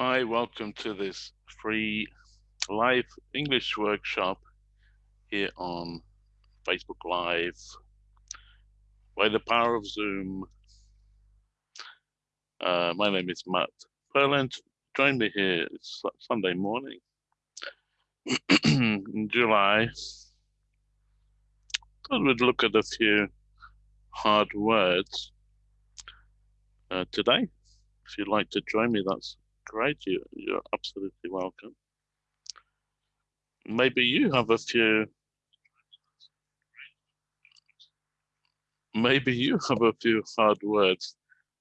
Hi, welcome to this free live English workshop here on Facebook Live by the power of Zoom. Uh, my name is Matt Purland. Join me here. It's Sunday morning in July. Thought we'd look at a few hard words uh, today. If you'd like to join me, that's great. You, you're absolutely welcome. Maybe you have a few. Maybe you have a few hard words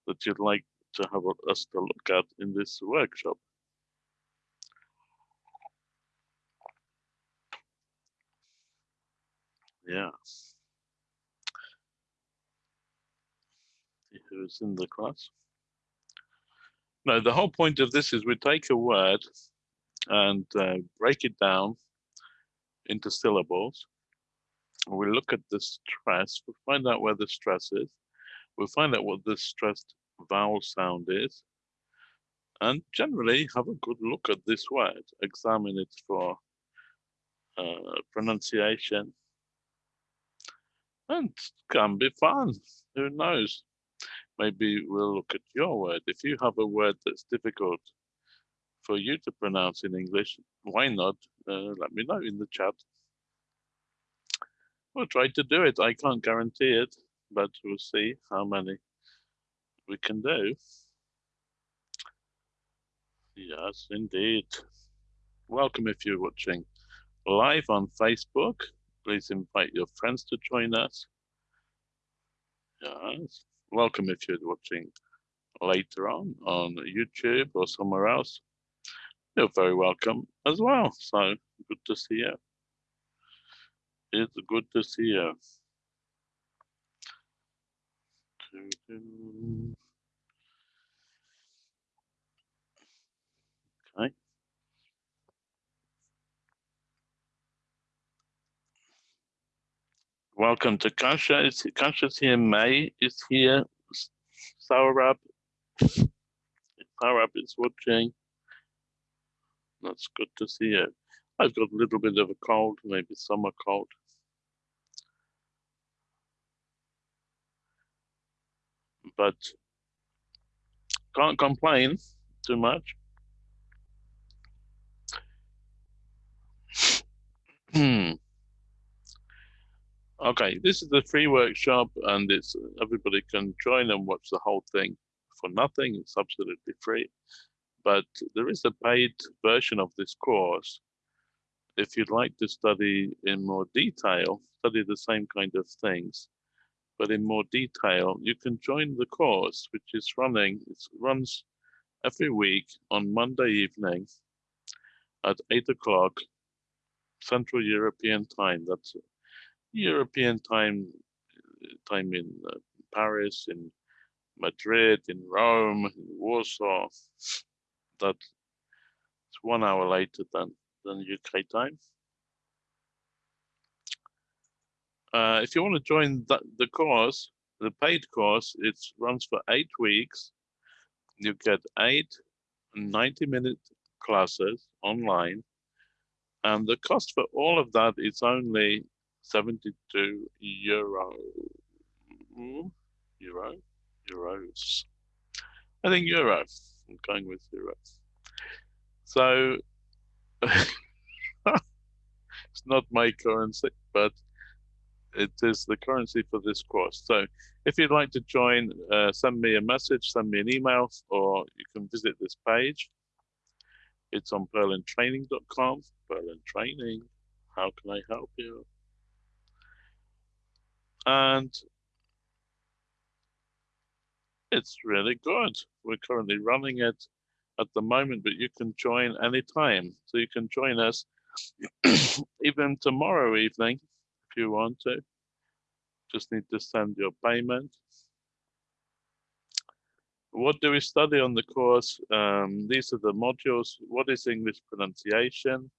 that you'd like to have us to look at in this workshop. Yeah. Who's in the class? No, the whole point of this is we take a word and uh, break it down into syllables. We look at the stress, we find out where the stress is, we find out what the stressed vowel sound is, and generally have a good look at this word, examine it for uh, pronunciation, and can be fun, who knows maybe we'll look at your word. If you have a word that's difficult for you to pronounce in English, why not? Uh, let me know in the chat. We'll try to do it. I can't guarantee it, but we'll see how many we can do. Yes, indeed. Welcome if you're watching live on Facebook. Please invite your friends to join us. Yes welcome if you're watching later on on YouTube or somewhere else. You're very welcome as well. So good to see you. It's good to see you. Okay. Welcome to Kasha. Kasha's here. May is here. Saurab. Saurab is watching. That's good to see you. I've got a little bit of a cold, maybe summer cold. But can't complain too much. Hmm. Okay, this is a free workshop and it's everybody can join and watch the whole thing for nothing. It's absolutely free. But there is a paid version of this course. If you'd like to study in more detail, study the same kind of things, but in more detail, you can join the course, which is running, it runs every week on Monday evening at eight o'clock Central European time. That's European time, time in uh, Paris, in Madrid, in Rome, in Warsaw. That's one hour later than, than UK time. Uh, if you want to join the, the course, the paid course, it runs for eight weeks. You get eight 90 minute classes online. And the cost for all of that is only 72 euro. Euro? Euros. I think euro. I'm going with euro. So it's not my currency, but it is the currency for this course. So if you'd like to join, uh, send me a message, send me an email, or you can visit this page. It's on purlandtraining.com, Purland Training. How can I help you? And it's really good. We're currently running it at the moment, but you can join anytime. So you can join us even tomorrow evening if you want to. Just need to send your payment. What do we study on the course? Um, these are the modules. What is English pronunciation?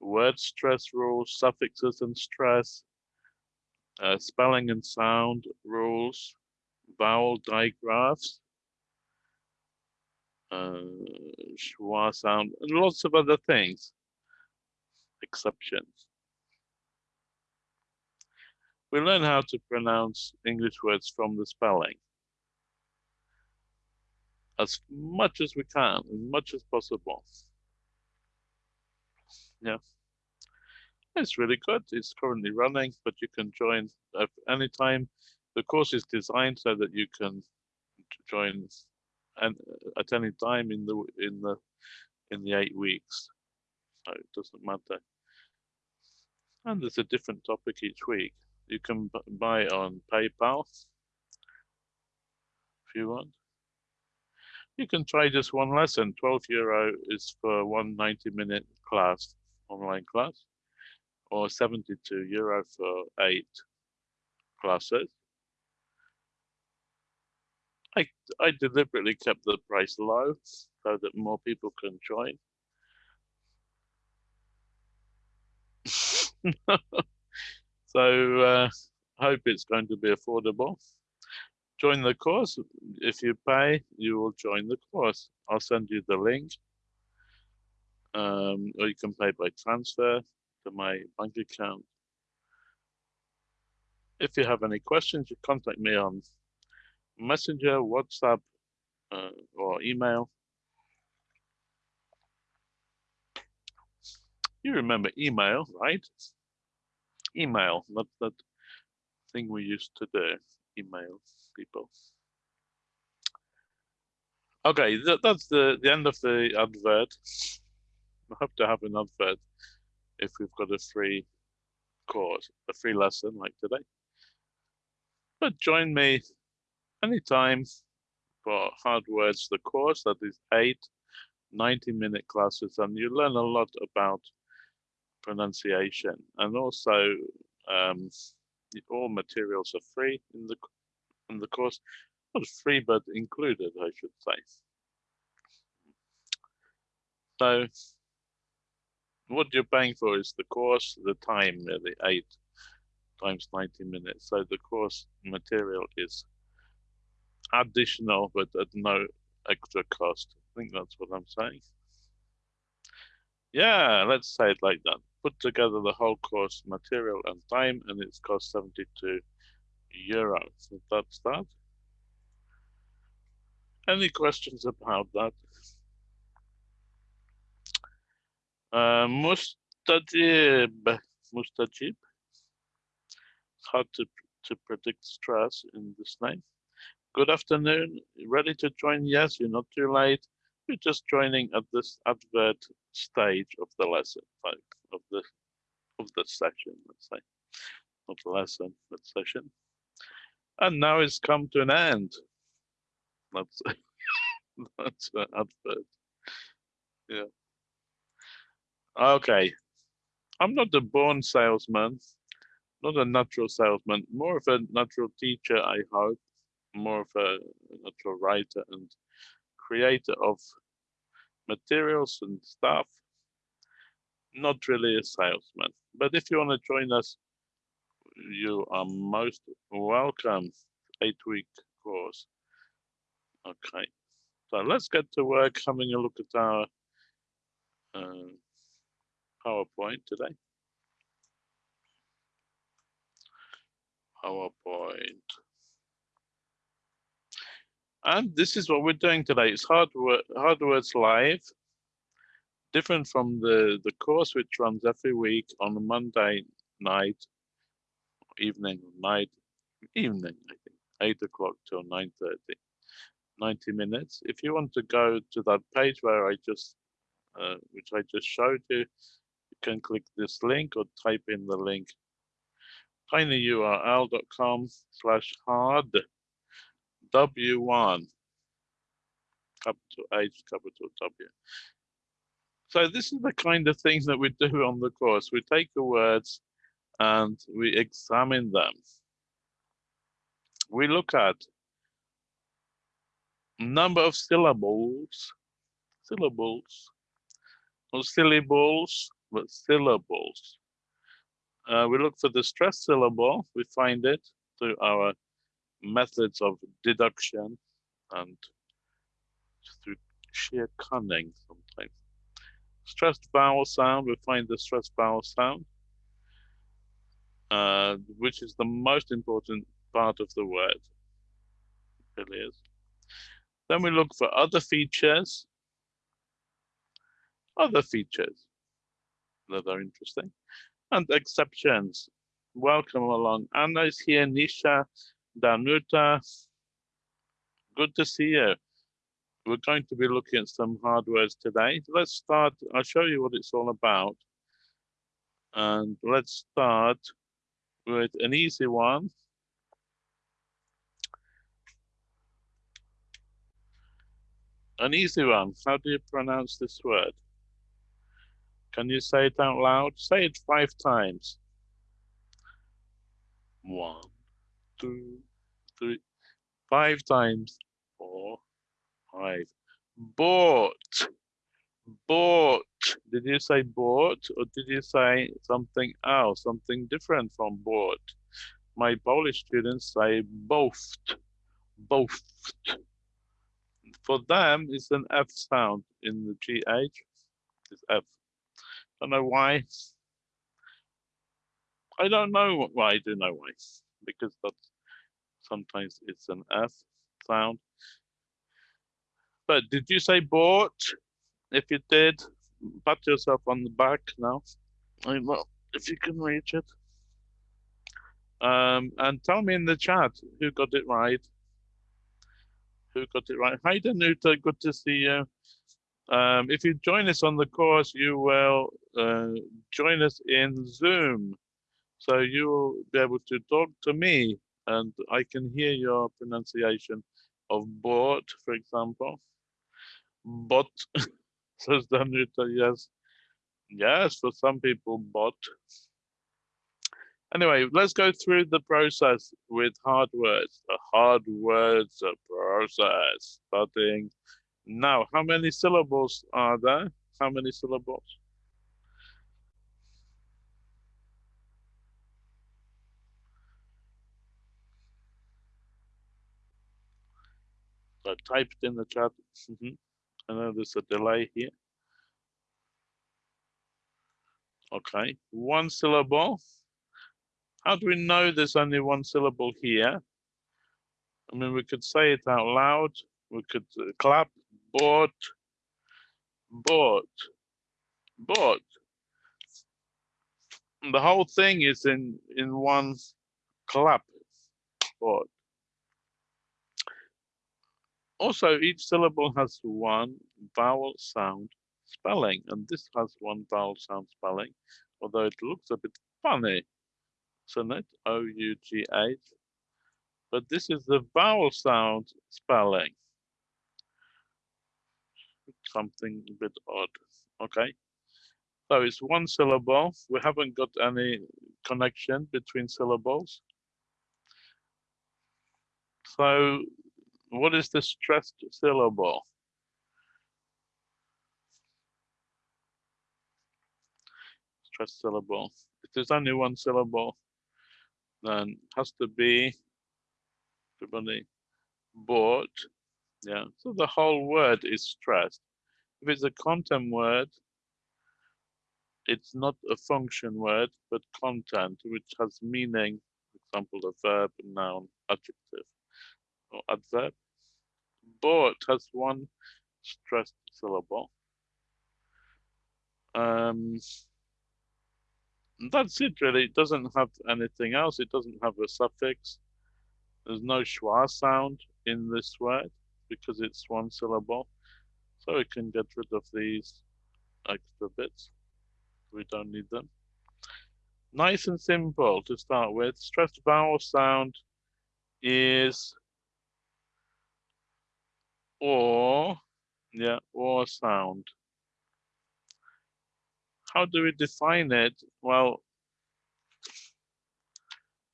Word stress rules, suffixes and stress, uh, spelling and sound rules, vowel digraphs, uh, schwa sound, and lots of other things, exceptions. We learn how to pronounce English words from the spelling as much as we can, as much as possible. Yeah. It's really good. It's currently running, but you can join at any time. The course is designed so that you can join and at any time in the in the in the eight weeks. So it doesn't matter. And there's a different topic each week. You can buy on PayPal if you want. You can try just one lesson. 12 euro is for one 90 minute class, online class, or 72 euro for eight classes. I, I deliberately kept the price low so that more people can join. so uh, hope it's going to be affordable join the course. If you pay, you will join the course. I'll send you the link. Um, or you can pay by transfer to my bank account. If you have any questions, you contact me on Messenger, WhatsApp, uh, or email. You remember email, right? Email, not that thing we used to do, email people. Okay, that, that's the, the end of the advert. I hope to have an advert if we've got a free course, a free lesson like today. But join me anytime for Hard Words, the course that is eight 90 minute classes and you learn a lot about pronunciation and also um, all materials are free in the in the course. Not free, but included, I should say. So what you're paying for is the course, the time, uh, the eight times 90 minutes. So the course material is additional, but at no extra cost. I think that's what I'm saying. Yeah, let's say it like that. Put together the whole course material and time, and it's cost 72 euros. So that's that. Any questions about that? Mustajib, Mustajib. It's hard to, to predict stress in this name. Good afternoon. Ready to join? Yes, you're not too late. You're just joining at this advert stage of the lesson, like of the of the session, let's say. Not the lesson, but session. And now it's come to an end. That's that's an advert. Yeah. Okay. I'm not a born salesman, not a natural salesman, more of a natural teacher, I hope, more of a natural writer and creator of materials and stuff. Not really a salesman. But if you want to join us you are most welcome. Eight week course. Okay, so let's get to work having a look at our uh, PowerPoint today. PowerPoint. And this is what we're doing today. It's hard, hard words live, different from the, the course which runs every week on a Monday night evening, night, evening, I think, 8 o'clock till 9.30, 90 minutes. If you want to go to that page where I just, uh, which I just showed you can click this link or type in the link tinyurl.com slash hard W1, capital H, capital W. So this is the kind of things that we do on the course. We take the words, and we examine them. We look at number of syllables, syllables, not syllables, syllables. Uh, we look for the stress syllable, we find it through our methods of deduction and through sheer cunning sometimes. Stressed vowel sound, we find the stressed vowel sound, uh, which is the most important part of the word. It really is. Then we look for other features, other features that are interesting, and exceptions. Welcome along. Anna is here, Nisha, Danuta. Good to see you we're going to be looking at some hard words today. Let's start, I'll show you what it's all about. And let's start with an easy one. An easy one. How do you pronounce this word? Can you say it out loud? Say it five times. One, two, three, five times. Four, Five. Bought. Bought. Did you say bought or did you say something else, something different from bought? My Polish students say both. Both. For them, it's an F sound in the GH. It's F. Don't know why. I don't know why. I do know why. Because that's sometimes it's an F sound. But did you say bought? If you did, pat yourself on the back now. I well, if you can reach it. Um, and tell me in the chat who got it right. Who got it right? Hi, Danuta. Good to see you. Um, if you join us on the course, you will uh, join us in Zoom. So you will be able to talk to me and I can hear your pronunciation of board, for example bot says Danuta, yes. Yes, for some people, bot. Anyway, let's go through the process with hard words. The hard words process. Starting now. How many syllables are there? How many syllables? I typed in the chat. Mm -hmm. I know there's a delay here. Okay, one syllable. How do we know there's only one syllable here? I mean, we could say it out loud. We could uh, clap, bought, bought, bought. The whole thing is in in one clap, bought. Also, each syllable has one vowel sound spelling, and this has one vowel sound spelling, although it looks a bit funny, isn't it? O-U-G-H. But this is the vowel sound spelling. Something a bit odd, okay? So it's one syllable. We haven't got any connection between syllables. So what is the stressed syllable? Stressed syllable. If there's only one syllable, then has to be everybody bought. Yeah, so the whole word is stressed. If it's a content word, it's not a function word, but content, which has meaning, for example, a verb, a noun, adjective, or adverb bought has one stressed syllable. Um, that's it really. It doesn't have anything else. It doesn't have a suffix. There's no schwa sound in this word because it's one syllable. So we can get rid of these extra bits. We don't need them. Nice and simple to start with. Stressed vowel sound is or, yeah, or sound. How do we define it? Well,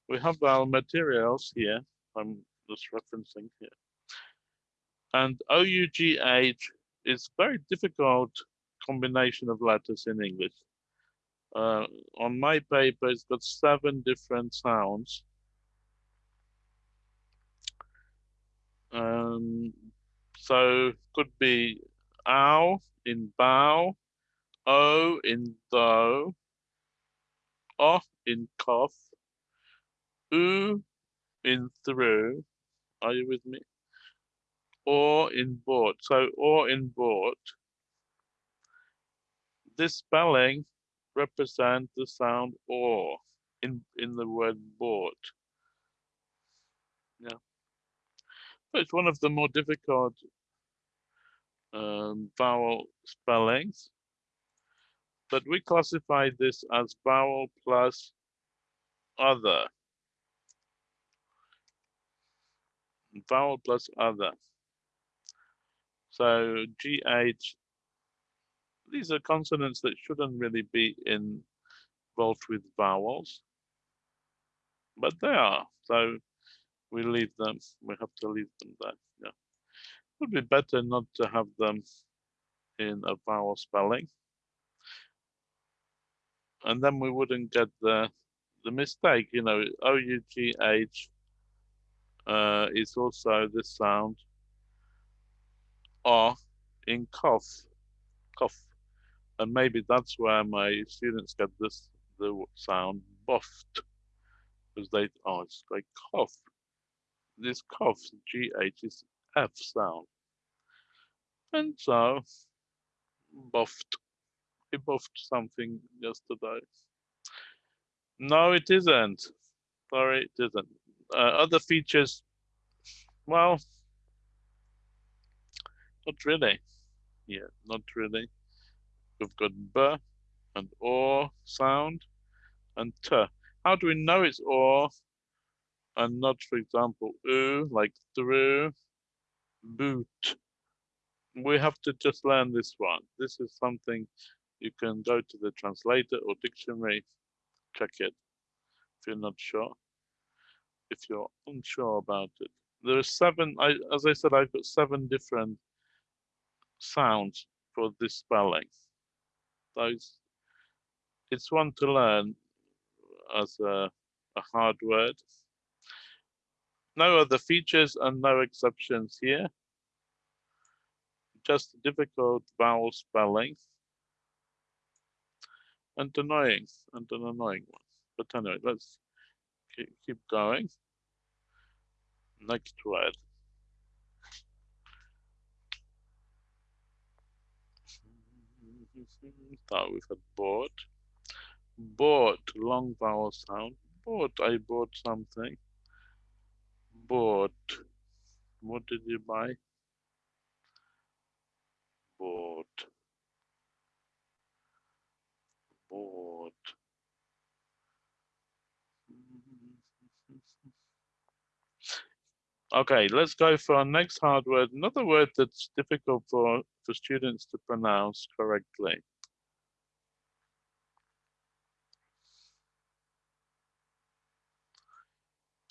we have our materials here. I'm just referencing here. And OUGH is very difficult combination of letters in English. Uh, on my paper, it's got seven different sounds. Um, so could be ow in bow, o in though, off in cough, oo in through. Are you with me? Or in bought. So or in bought. This spelling represents the sound or in in the word bought. Yeah. But it's one of the more difficult um, vowel spellings. But we classify this as vowel plus other. Vowel plus other. So GH, these are consonants that shouldn't really be involved with vowels, but they are. So we leave them, we have to leave them there. Yeah. Would be better not to have them in a vowel spelling. And then we wouldn't get the the mistake, you know, O-U-G-H uh, is also the sound or in cough, cough. And maybe that's where my students get this the sound buffed because they oh it's like cough. This cough GH is F sound. And so buffed. He buffed something yesterday. No, it isn't. Sorry, it isn't. Uh, other features, well, not really. Yeah, not really. We've got b and or sound and t. How do we know it's or and not, for example, oo, like through, boot? We have to just learn this one. This is something you can go to the translator or dictionary, check it if you're not sure, if you're unsure about it. There are seven, I, as I said, I've got seven different sounds for this spelling. Those, it's one to learn as a, a hard word. No other features and no exceptions here. Just difficult vowel spelling and annoying and an annoying one. But anyway, let's keep going. Next word. Now we've had bought. Bought, long vowel sound. Bought, I bought something. Bought. What did you buy? Bought. Bought. Okay, let's go for our next hard word. Another word that's difficult for, for students to pronounce correctly.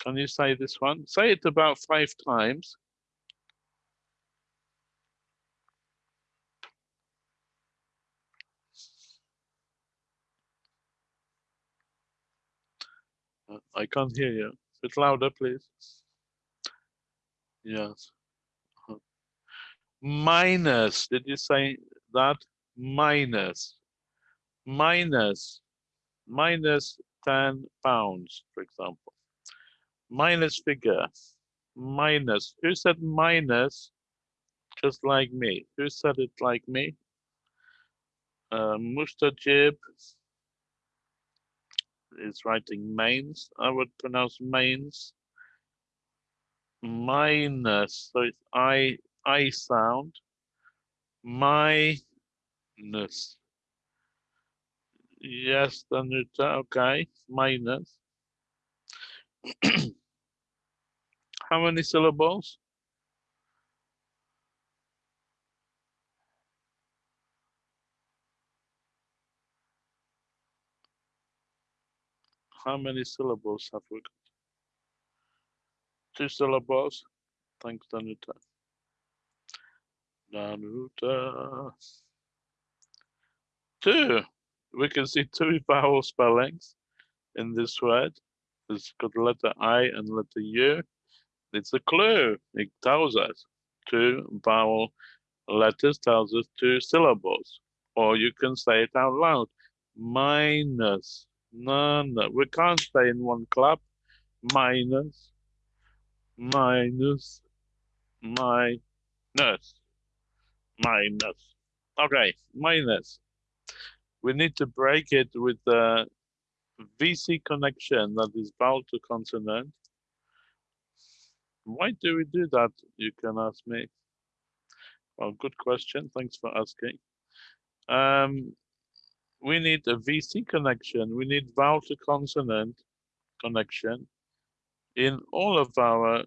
Can you say this one? Say it about five times. Uh, I can't hear you. A bit louder, please. Yes. Minus, did you say that? Minus, minus, minus 10 pounds, for example. Minus figure, minus. Who said minus? Just like me. Who said it like me? Uh, Mustajib is writing mains. I would pronounce mains minus, so it's I, I sound, minus. Yes, Danuta, okay, minus. How many syllables? How many syllables have we got? two syllables. Thanks, Danuta. Danuta. Two. We can see two vowel spellings in this word. It's got the letter I and letter U. It's a clue. It tells us two vowel letters tells us two syllables. Or you can say it out loud. Minus. No, no. We can't stay in one clap. Minus. Minus. Minus. Minus. Okay, minus. We need to break it with the VC connection that is vowel to consonant. Why do we do that, you can ask me. Well, good question. Thanks for asking. Um, we need a VC connection. We need vowel to consonant connection in all of our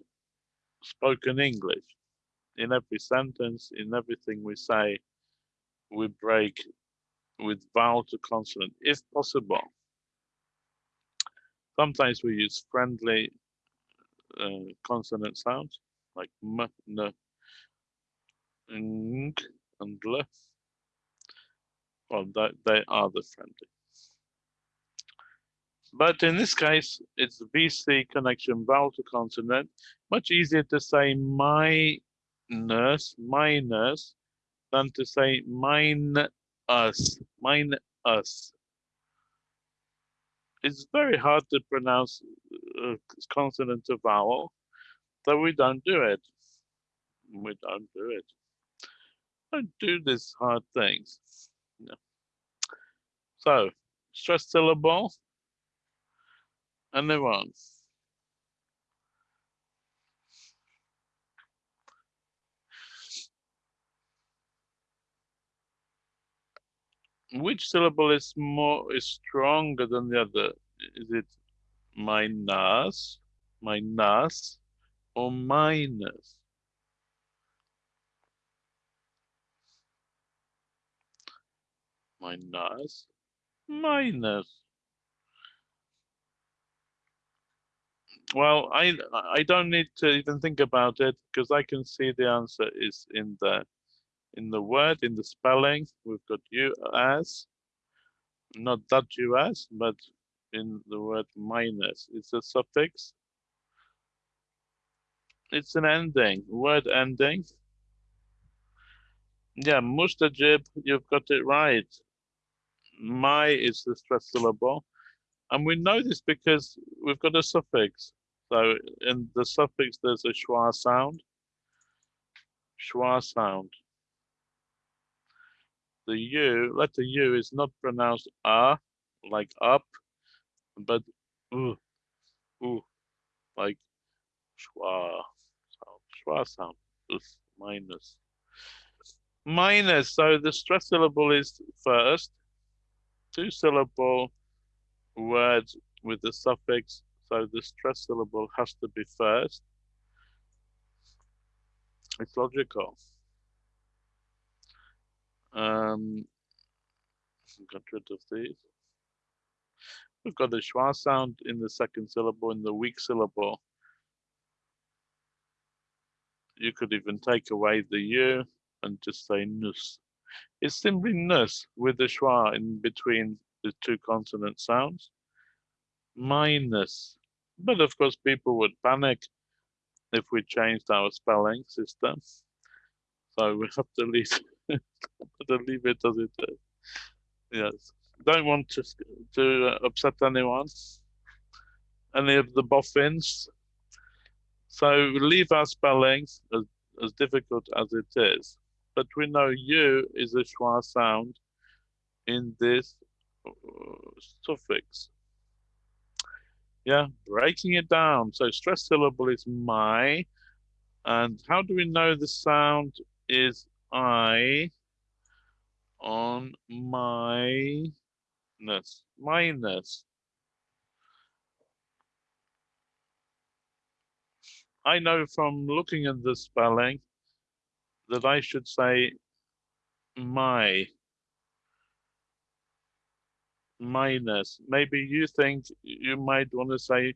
spoken English. In every sentence, in everything we say, we break with vowel to consonant, if possible. Sometimes we use friendly uh, consonant sounds like m, n, ng, and l. Well, they, they are the friendly. But in this case, it's VC connection vowel to consonant. Much easier to say my nurse, my nurse, than to say mine us, mine us. It's very hard to pronounce uh, consonant to vowel, so we don't do it. We don't do it. Don't do these hard things. No. So, stress syllable, and on. Which syllable is more is stronger than the other? Is it minus, minus, or minus? Minus, minus. Well, I I don't need to even think about it because I can see the answer is in the in the word, in the spelling, we've got as, not that as, but in the word minus. It's a suffix. It's an ending, word ending. Yeah, mustajib, you've got it right. My is the stress syllable. And we know this because we've got a suffix. So in the suffix, there's a schwa sound. Schwa sound the U, letter U is not pronounced ah, like up, but u, u, like schwa sound, schwa sound, us, minus. Minus, so the stress syllable is first, two syllable words with the suffix, so the stress syllable has to be first. It's logical. Um, got rid of these. We've got the schwa sound in the second syllable, in the weak syllable. You could even take away the u and just say nus. It's simply nus with the schwa in between the two consonant sounds. Minus. But of course, people would panic if we changed our spelling system. So we have to leave to leave it as it is. Yes, don't want to to upset anyone, any of the boffins. So leave our spellings as, as difficult as it is, but we know you is a schwa sound in this uh, suffix. Yeah, breaking it down. So stress syllable is my, and how do we know the sound is I on my minus, minus. I know from looking at the spelling that I should say my minus. Maybe you think you might want to say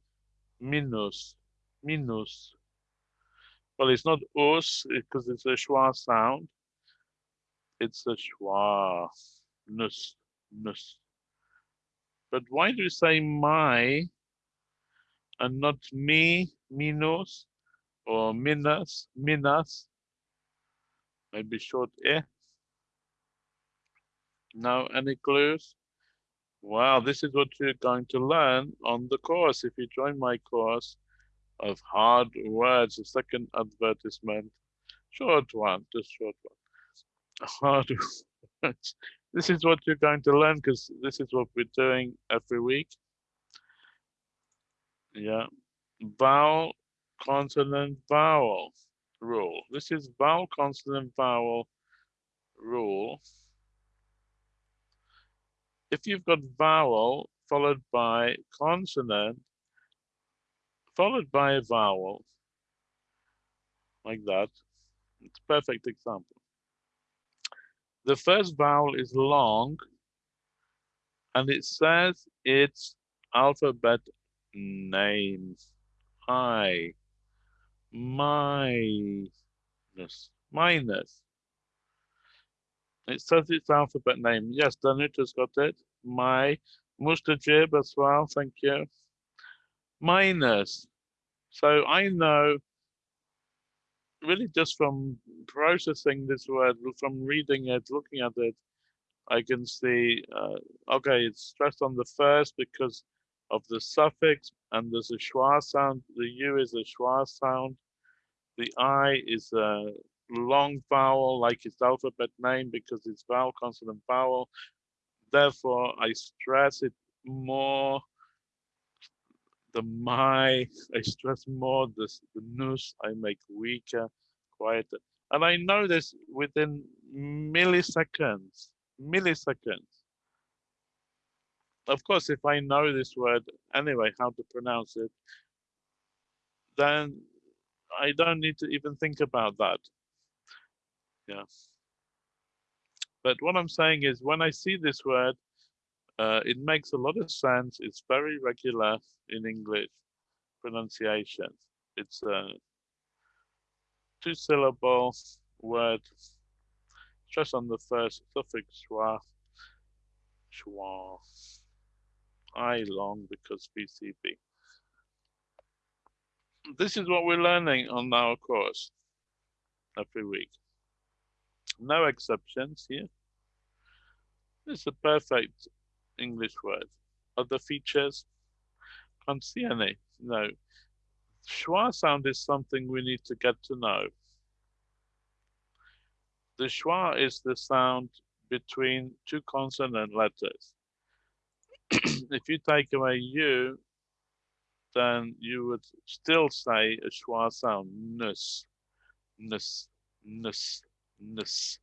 minus, minus. Well, it's not us because it's a schwa sound it's a schwa, nus, nus. But why do you say my and not me, minus, or minas, minas? Maybe short eh. Now, any clues? Wow, this is what you're going to learn on the course. If you join my course of hard words, the second advertisement, short one, just short one. Hard words. This is what you're going to learn because this is what we're doing every week. Yeah, vowel, consonant, vowel rule. This is vowel, consonant, vowel rule. If you've got vowel followed by consonant, followed by a vowel, like that, it's a perfect example. The first vowel is long, and it says its alphabet names. I, my minus, minus. It says its alphabet name. Yes, Danuta's got it. My, Mustajib as well, thank you. Minus. So I know, really just from processing this word, from reading it, looking at it, I can see, uh, okay, it's stressed on the first because of the suffix, and there's a schwa sound. The U is a schwa sound. The I is a long vowel, like its alphabet name, because it's vowel, consonant, vowel. Therefore, I stress it more. The my, I stress more. This the nus, I make weaker, quieter. And I know this within milliseconds, milliseconds. Of course, if I know this word anyway, how to pronounce it, then I don't need to even think about that. Yeah. But what I'm saying is when I see this word, uh, it makes a lot of sense. It's very regular in English pronunciation. It's a two syllable word, stress on the first suffix schwa, schwa, I long because VCV this is what we're learning on our course every week. No exceptions here. It's a perfect English word. Other features? Can't see any. No. Schwa sound is something we need to get to know. The schwa is the sound between two consonant letters. if you take away u, then you would still say a schwa sound, nus, nus, nus, nus.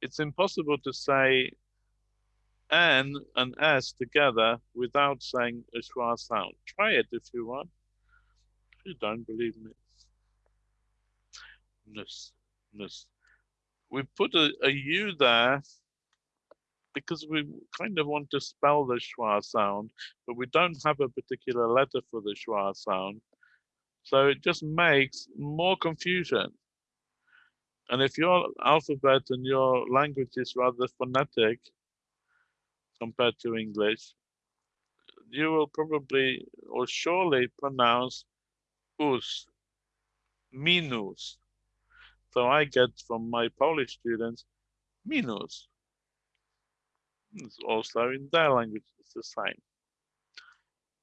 It's impossible to say N and S together without saying a schwa sound. Try it if you want. If you don't believe me. Nus, nus. We put a, a U there because we kind of want to spell the schwa sound, but we don't have a particular letter for the schwa sound. So it just makes more confusion. And if your alphabet and your language is rather phonetic compared to English, you will probably or surely pronounce us, minus. So I get from my Polish students, minus. It's also in their language, it's the same.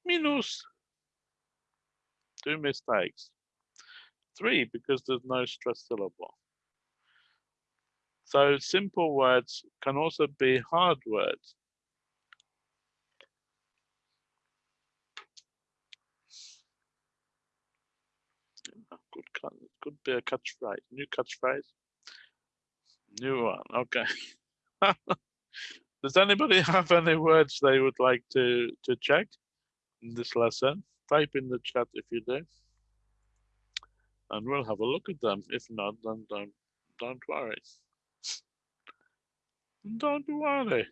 Minus. Two mistakes. Three, because there's no stress syllable. So simple words can also be hard words. Good, could be a catchphrase, new catchphrase. New one, okay. Does anybody have any words they would like to, to check in this lesson? Type in the chat if you do. And we'll have a look at them. If not, then don't, don't worry. Don't worry.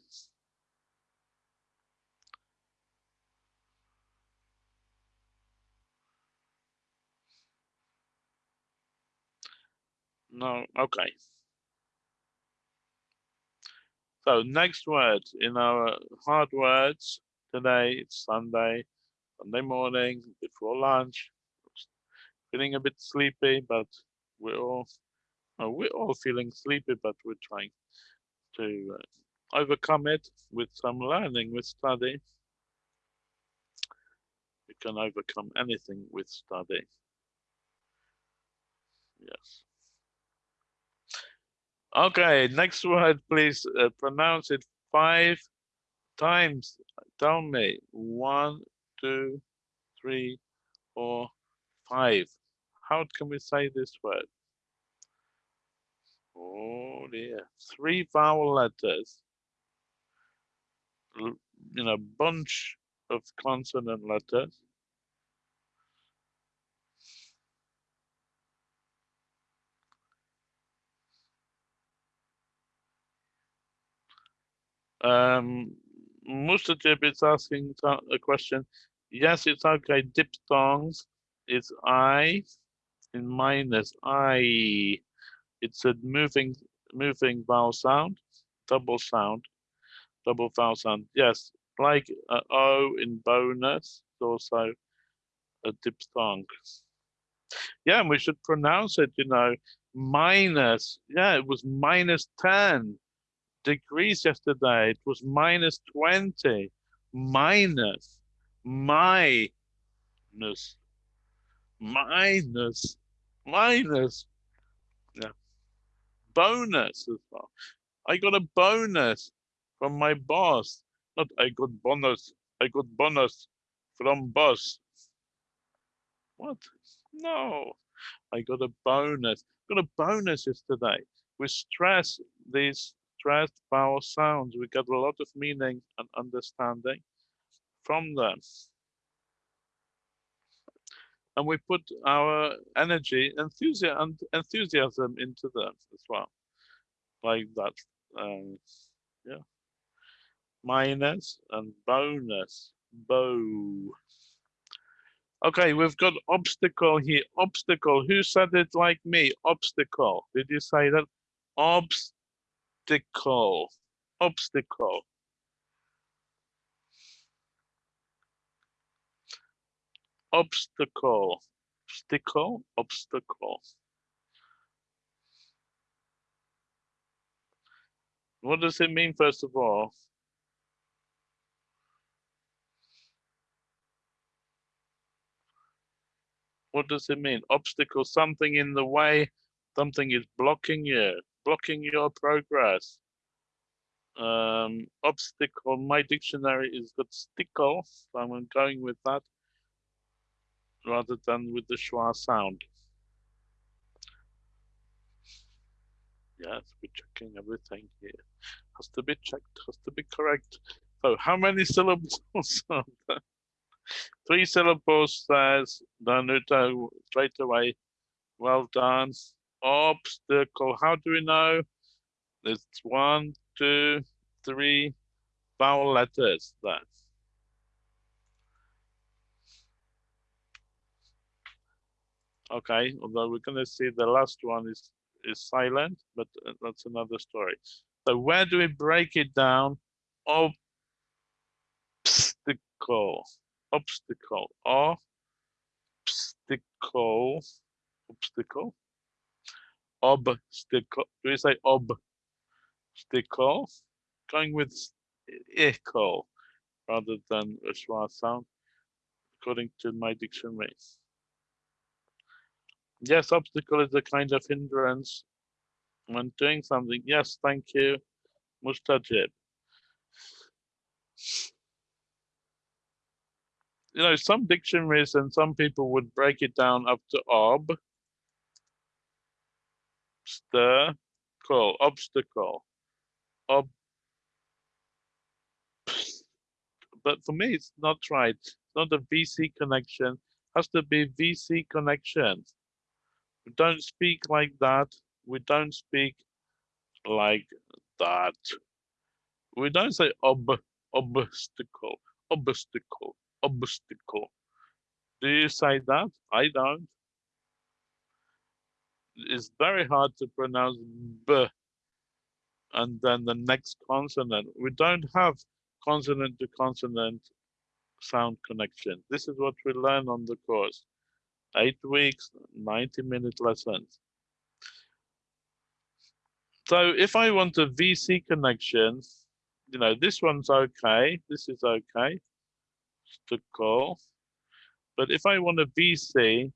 No, okay. So next word in our hard words today, it's Sunday, Sunday morning before lunch. Feeling a bit sleepy, but we're all Oh, we're all feeling sleepy, but we're trying to uh, overcome it with some learning, with study. We can overcome anything with study. Yes. Okay, next word, please uh, pronounce it five times. Tell me. One, two, three, four, five. How can we say this word? Oh dear. Three vowel letters. In a bunch of consonant letters. Um, Mustajib is asking a question. Yes, it's okay. Diphthongs it's I in minus I. It's a moving moving vowel sound, double sound, double vowel sound. Yes, like uh, O in bonus, also a diphthong. Yeah, and we should pronounce it, you know, minus. Yeah, it was minus 10 degrees yesterday. It was minus 20. Minus. Minus. Minus. Minus. Yeah. Bonus as well. I got a bonus from my boss. Not I got bonus. I got bonus from boss. What? No. I got a bonus. Got a bonus yesterday. We stress these stressed vowel sounds. We get a lot of meaning and understanding from them. And we put our energy, enthusiasm, enthusiasm into them as well. Like that. Um, yeah. Minus and bonus. Bow. Okay, we've got obstacle here. Obstacle. Who said it like me? Obstacle. Did you say that? Obstacle obstacle, obstacle. Obstacle, obstacle, obstacle. What does it mean, first of all? What does it mean? Obstacle, something in the way, something is blocking you blocking your progress. Um, obstacle, my dictionary is got stickle, so I'm going with that rather than with the schwa sound. Yes, we're checking everything here. Has to be checked, has to be correct. So how many syllables are? Three syllables says Danuta straight away. Well done obstacle. How do we know? It's one, two, three vowel letters. That. Okay, although we're going to see the last one is is silent, but uh, that's another story. So where do we break it down? Obstacle, obstacle, obstacle, obstacle obstacle. Do we say obstacle? Going with echo rather than a schwa sound, according to my dictionary. Yes, obstacle is a kind of hindrance when doing something. Yes, thank you, Mustajib. You know, some dictionaries and some people would break it down up to ob, obstacle, obstacle, ob. But for me, it's not right. It's not a VC connection. It has to be VC connection. We don't speak like that. We don't speak like that. We don't say ob obstacle, obstacle, obstacle. Do you say that? I don't it's very hard to pronounce b and then the next consonant. We don't have consonant to consonant sound connection. This is what we learn on the course. Eight weeks, 90 minute lessons. So if I want a VC connection, you know, this one's okay. This is okay to call. But if I want a VC,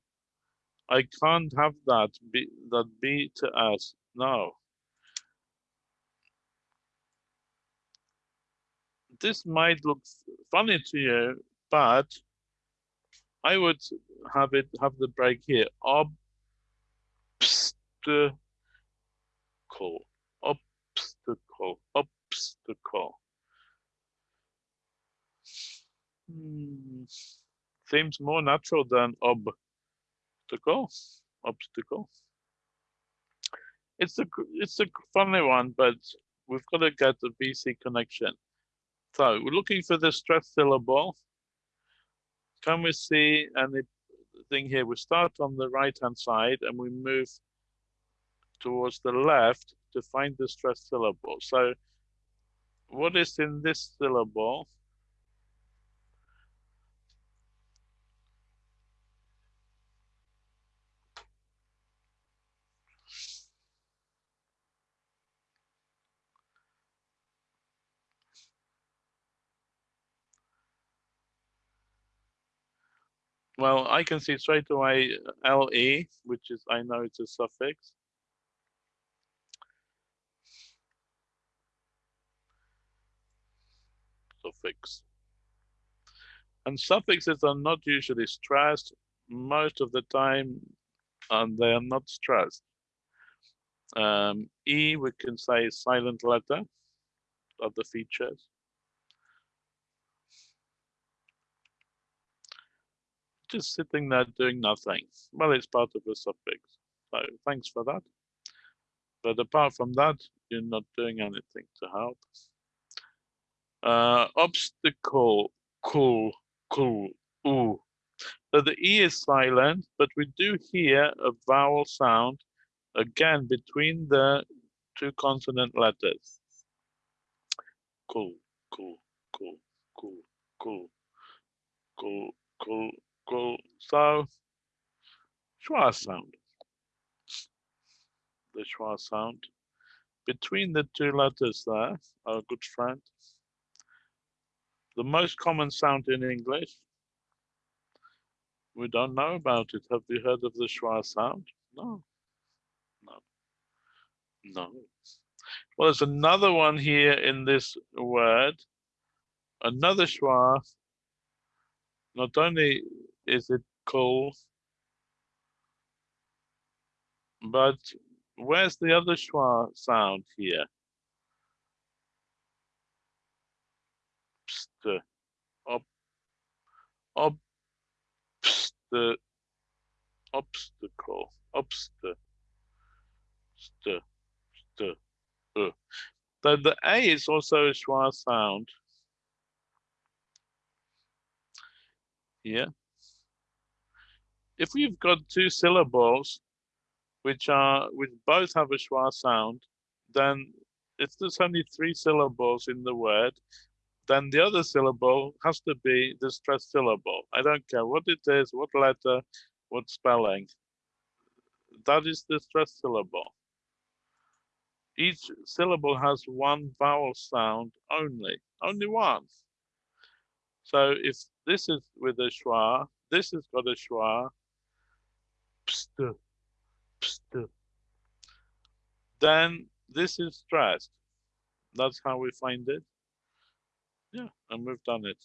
I can't have that be that be to us No. This might look funny to you, but I would have it have the break here. Obstacle. Obstacle. Obstacle. Hmm. Seems more natural than ob obstacle. Obstacle. It's a it's a funny one, but we've got to get the VC connection. So we're looking for the stress syllable. Can we see anything here? We start on the right hand side and we move towards the left to find the stress syllable. So what is in this syllable? Well, I can see straight away LE, which is, I know it's a suffix. Suffix. And suffixes are not usually stressed most of the time, and they are not stressed. Um, e, we can say silent letter, of the features. Just sitting there doing nothing. Well, it's part of a suffix. So thanks for that. But apart from that, you're not doing anything to help. Uh, obstacle, cool, cool, ooh. So the E is silent, but we do hear a vowel sound again between the two consonant letters. Cool, cool, cool, cool, cool, cool, cool, so schwa sound. The schwa sound. Between the two letters there, our good friend. The most common sound in English. We don't know about it. Have you heard of the schwa sound? No. No. No. Well, there's another one here in this word. Another schwa. Not only is it cool? But where's the other schwa sound here? Pst, up, up, pst, obstacle, obst, st, st, uh. So the A is also a schwa sound. Here if we've got two syllables which are which both have a schwa sound, then if there's only three syllables in the word, then the other syllable has to be the stressed syllable. I don't care what it is, what letter, what spelling. That is the stressed syllable. Each syllable has one vowel sound only, only one. So if this is with a schwa, this has got a schwa, pst, pst. Then this is stressed. That's how we find it. Yeah, and we've done it.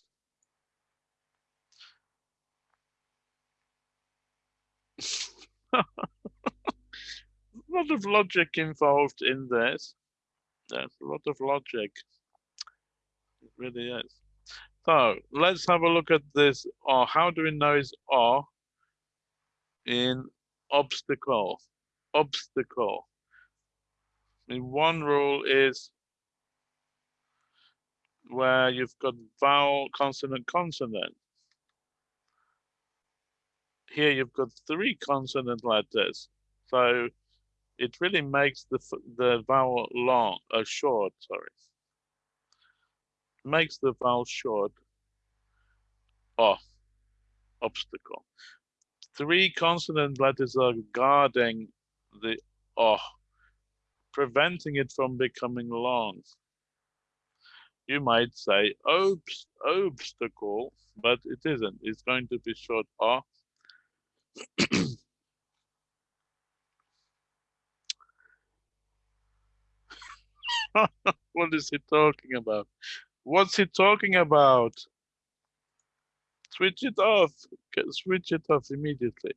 a lot of logic involved in this. There's a lot of logic. It really is. So let's have a look at this. Or how do we know it's or? In obstacle, obstacle. I mean, one rule is where you've got vowel, consonant, consonant. Here you've got three consonant letters. So it really makes the the vowel long, uh, short, sorry. Makes the vowel short. Oh, obstacle three consonant letters are guarding the oh. preventing it from becoming long. You might say obst obstacle, but it isn't. It's going to be short R. Oh. what is he talking about? What's he talking about? Switch it off. Switch it off immediately.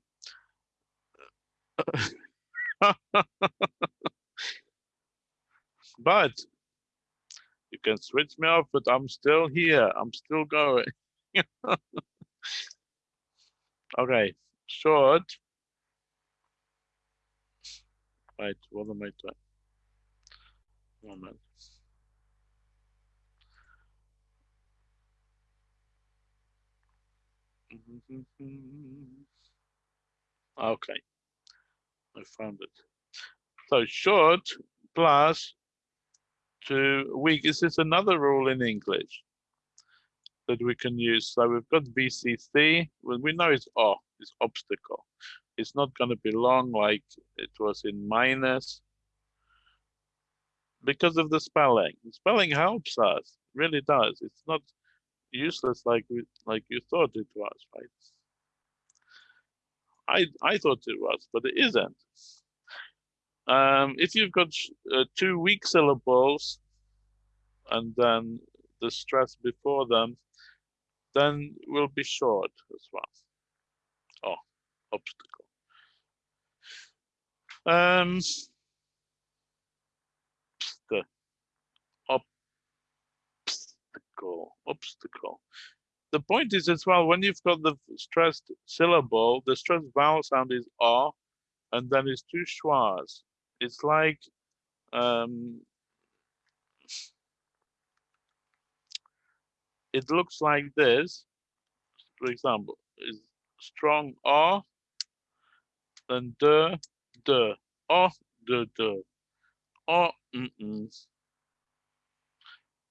but you can switch me off, but I'm still here. I'm still going. okay, short. Right, what am I doing? Moment. Okay, I found it. So short plus to weak. This is another rule in English that we can use. So we've got VCC. Well, we know it's O, it's obstacle. It's not going to be long like it was in minus because of the spelling. The spelling helps us, really does. It's not useless like we, like you thought it was, right? I I thought it was, but it isn't. Um, if you've got uh, two weak syllables and then the stress before them, then will be short as well. Oh, obstacle. Um, the obstacle, obstacle. The point is as well, when you've got the stressed syllable, the stressed vowel sound is R, and then it's two schwas it's like um, it looks like this. For example, is strong R, then the the or the the or mm -mm.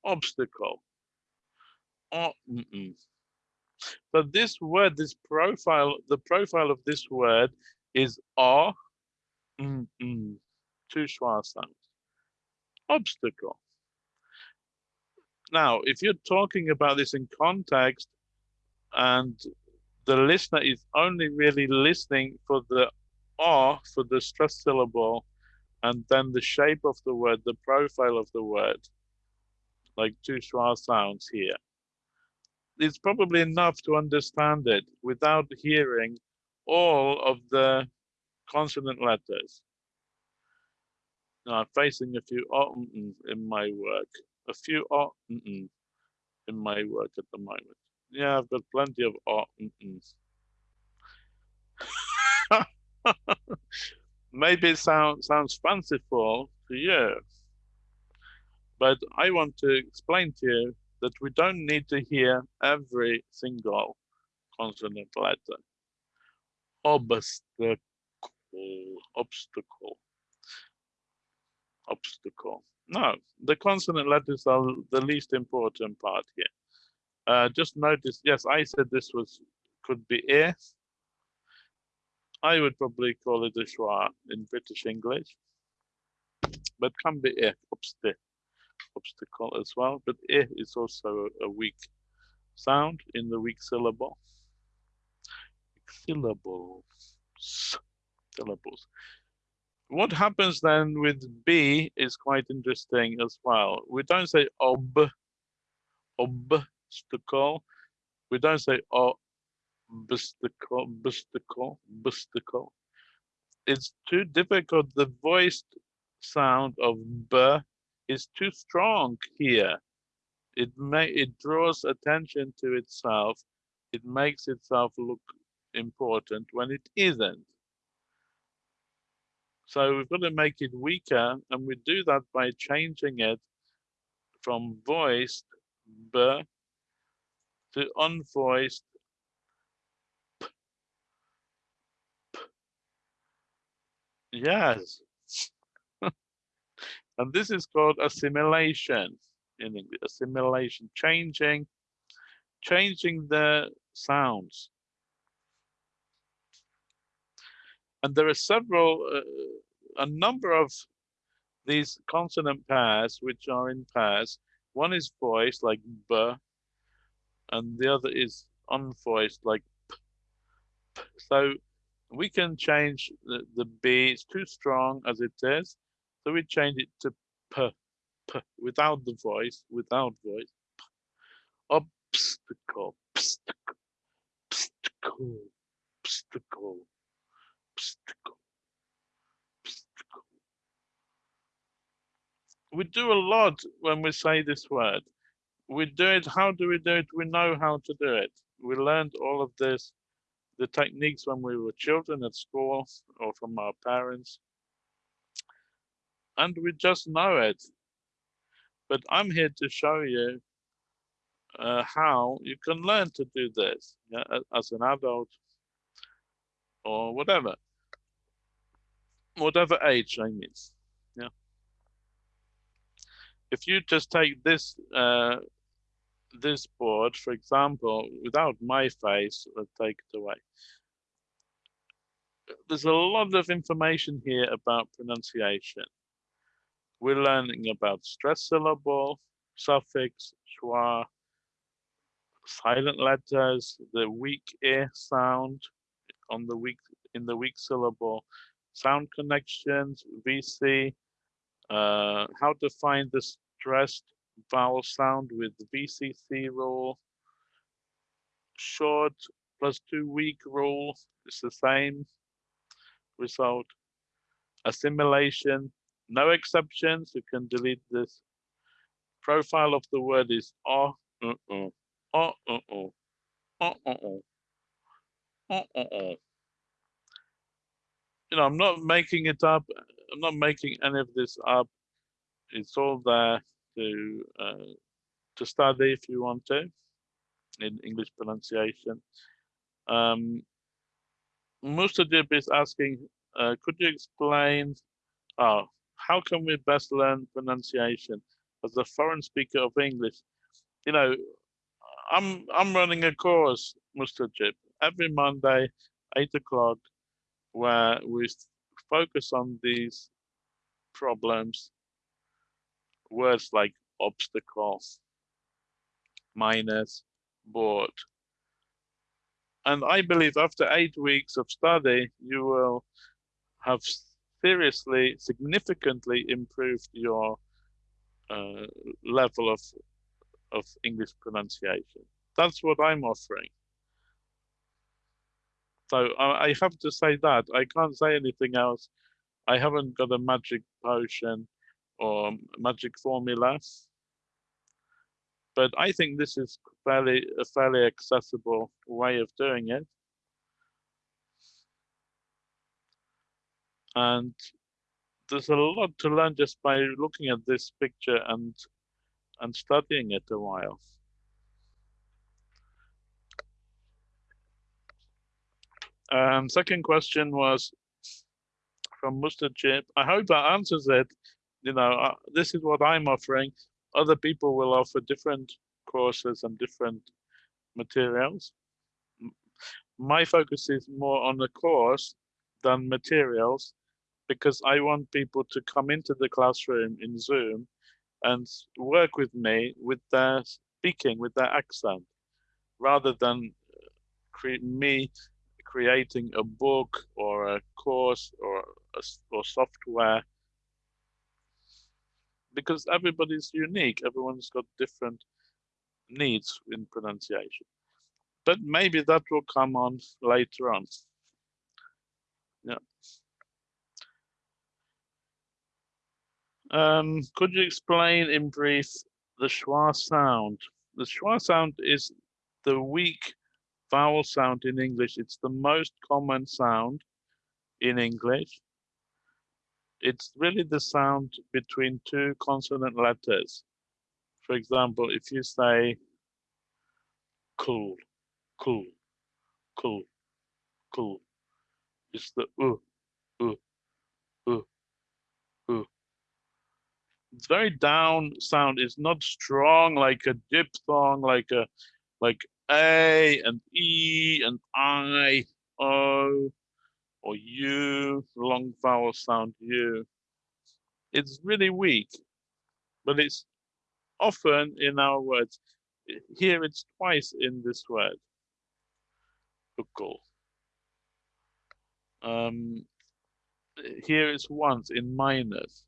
obstacle mm -mm. But this word, this profile, the profile of this word is R. Two schwa sounds. Obstacle. Now, if you're talking about this in context and the listener is only really listening for the R for the stress syllable and then the shape of the word, the profile of the word, like two schwa sounds here. It's probably enough to understand it without hearing all of the consonant letters. Now I'm facing a few in my work, a few in my work at the moment. Yeah, I've got plenty of mm Maybe it sound, sounds fanciful to you, but I want to explain to you that we don't need to hear every single consonant letter. Obstacle, obstacle obstacle. No, the consonant letters are the least important part here. Uh, just notice, yes, I said this was could be ear. I would probably call it a schwa in British English, but can be ear, obstacle, obstacle as well. But eh, ear is also a weak sound in the weak syllable. Syllables, syllables what happens then with B is quite interesting as well. We don't say ob, obstacle. We don't say obstacle, obstacle, obstacle. It's too difficult. The voiced sound of b is too strong here. It may it draws attention to itself. It makes itself look important when it isn't. So we've got to make it weaker, and we do that by changing it from voiced b to unvoiced p. p. Yes. And this is called assimilation in English. Assimilation, changing, changing the sounds. And there are several, uh, a number of these consonant pairs, which are in pairs, one is voiced like b, and the other is unvoiced like p. p. So we can change the, the B, it's too strong as it is, so we change it to p, p, without the voice, without voice. P. Obstacle, obstacle, obstacle, obstacle, obstacle, obstacle. We do a lot when we say this word. We do it, how do we do it? We know how to do it. We learned all of this the techniques when we were children at school or from our parents. And we just know it. But I'm here to show you uh, how you can learn to do this yeah, as an adult or whatever. Whatever age I mean. Yeah. If you just take this uh, this board, for example, without my face, let's take it away. There's a lot of information here about pronunciation. We're learning about stress syllable, suffix, schwa, silent letters, the weak ear sound on the weak in the weak syllable, sound connections, VC, uh, how to find the stressed vowel sound with VCC rule. Short plus two weak rule it's the same result. Assimilation, no exceptions, you can delete this. Profile of the word is oh, uh, uh, oh, uh, oh, uh, oh, uh, uh. You know, I'm not making it up. I'm not making any of this up. It's all there to uh, to study if you want to in English pronunciation. Um, Mustajib is asking, uh, could you explain uh, how can we best learn pronunciation as a foreign speaker of English? You know, I'm I'm running a course, Mustajib, every Monday, eight o'clock, where we focus on these problems words like obstacles, minus, board. And I believe after eight weeks of study, you will have seriously, significantly improved your uh, level of, of English pronunciation. That's what I'm offering. So I, I have to say that. I can't say anything else. I haven't got a magic potion or magic formulas. But I think this is fairly a fairly accessible way of doing it. And there's a lot to learn just by looking at this picture and and studying it a while. Um, second question was from Mustajib. I hope that answers it you know, uh, this is what I'm offering. Other people will offer different courses and different materials. My focus is more on the course than materials because I want people to come into the classroom in Zoom and work with me with their speaking, with their accent, rather than uh, cre me creating a book or a course or a, or software because everybody's unique. Everyone's got different needs in pronunciation. But maybe that will come on later on. Yeah. Um, could you explain in brief the schwa sound? The schwa sound is the weak vowel sound in English. It's the most common sound in English it's really the sound between two consonant letters. For example, if you say cool, cool, cool, cool, it's the uh, uh, uh, uh. It's very down sound. It's not strong like a diphthong, like a like A and E and I, O or U, long vowel sound U. it's really weak, but it's often in our words. Here it's twice in this word. Ukul. Um, here it's once in minus.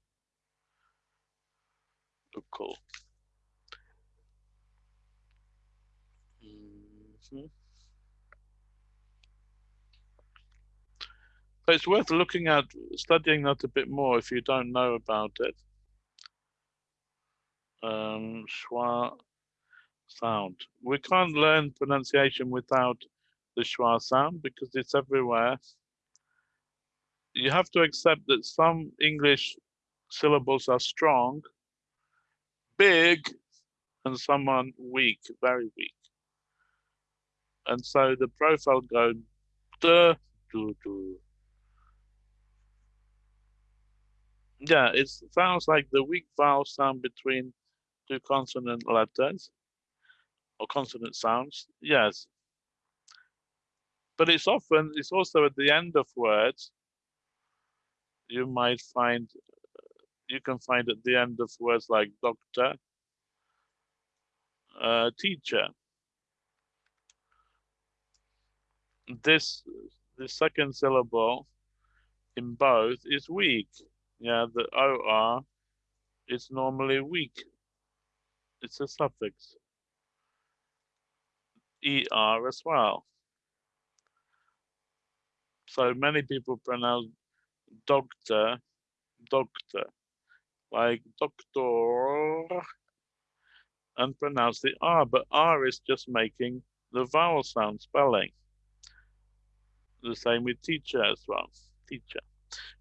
Ukul. Mm -hmm. So it's worth looking at, studying that a bit more if you don't know about it. Um, schwa sound. We can't learn pronunciation without the schwa sound because it's everywhere. You have to accept that some English syllables are strong, big, and some are weak, very weak. And so the profile go duh, do, do, Yeah, it sounds like the weak vowel sound between two consonant letters or consonant sounds. Yes. But it's often, it's also at the end of words. You might find, you can find at the end of words like doctor, uh, teacher. This, the second syllable in both is weak. Yeah, the OR is normally weak. It's a suffix. ER as well. So many people pronounce doctor, doctor, like doctor, and pronounce the R, but R is just making the vowel sound spelling. The same with teacher as well, teacher.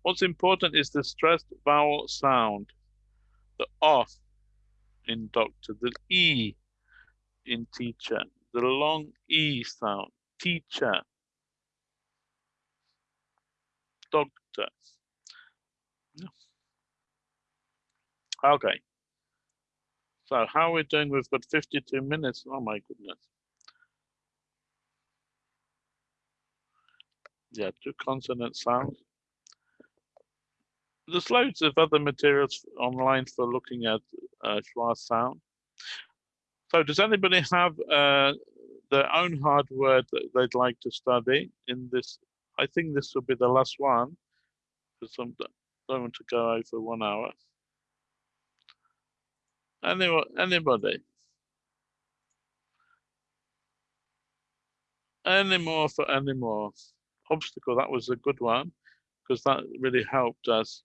What's important is the stressed vowel sound, the O in doctor, the E in teacher, the long E sound, teacher, doctor. Okay. So how are we doing? We've got 52 minutes. Oh my goodness. Yeah, two consonant sounds there's loads of other materials online for looking at uh, schwa sound. So does anybody have uh, their own hard word that they'd like to study in this? I think this will be the last one because I don't want to go over one hour. Anybody? Any more for any more? Obstacle, that was a good one because that really helped us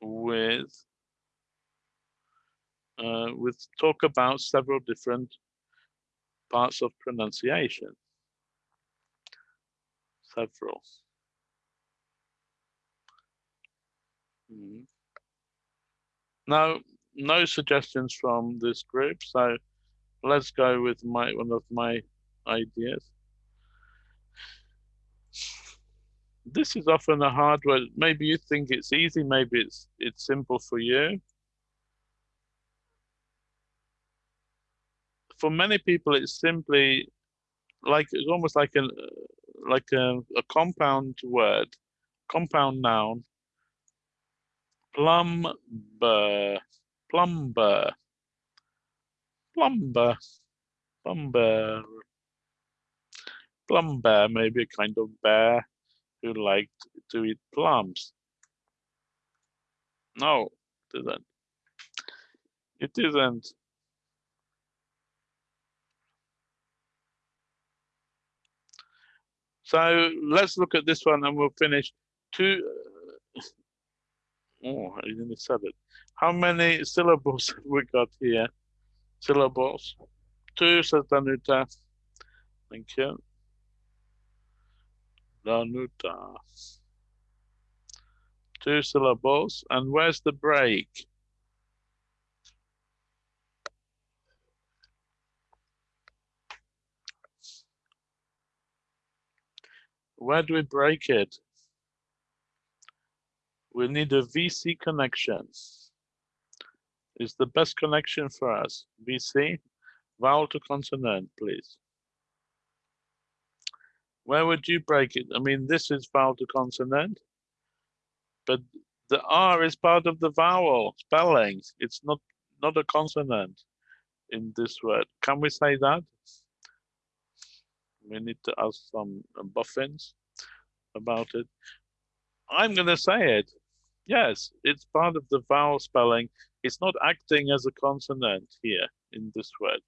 with uh, with talk about several different parts of pronunciation. Several. Mm. Now, no suggestions from this group, so let's go with my one of my ideas this is often a hard word. Maybe you think it's easy, maybe it's it's simple for you. For many people, it's simply like it's almost like an like a, a compound word, compound noun. Plumber, plumber, plumber, plumber, plumber, maybe a kind of bear who liked to eat plums. No, it isn't. It isn't. So let's look at this one and we'll finish. Two. Uh, oh, I didn't said it. How many syllables have we got here? Syllables. Two, says Danuta. Thank you. Danuta. Two syllables. And where's the break? Where do we break it? We need a VC connection. Is the best connection for us. VC, vowel to consonant, please. Where would you break it? I mean, this is vowel to consonant, but The R is part of the vowel spelling. It's not not a consonant in this word. Can we say that? We need to ask some buffins about it. I'm going to say it. Yes, it's part of the vowel spelling. It's not acting as a consonant here in this word.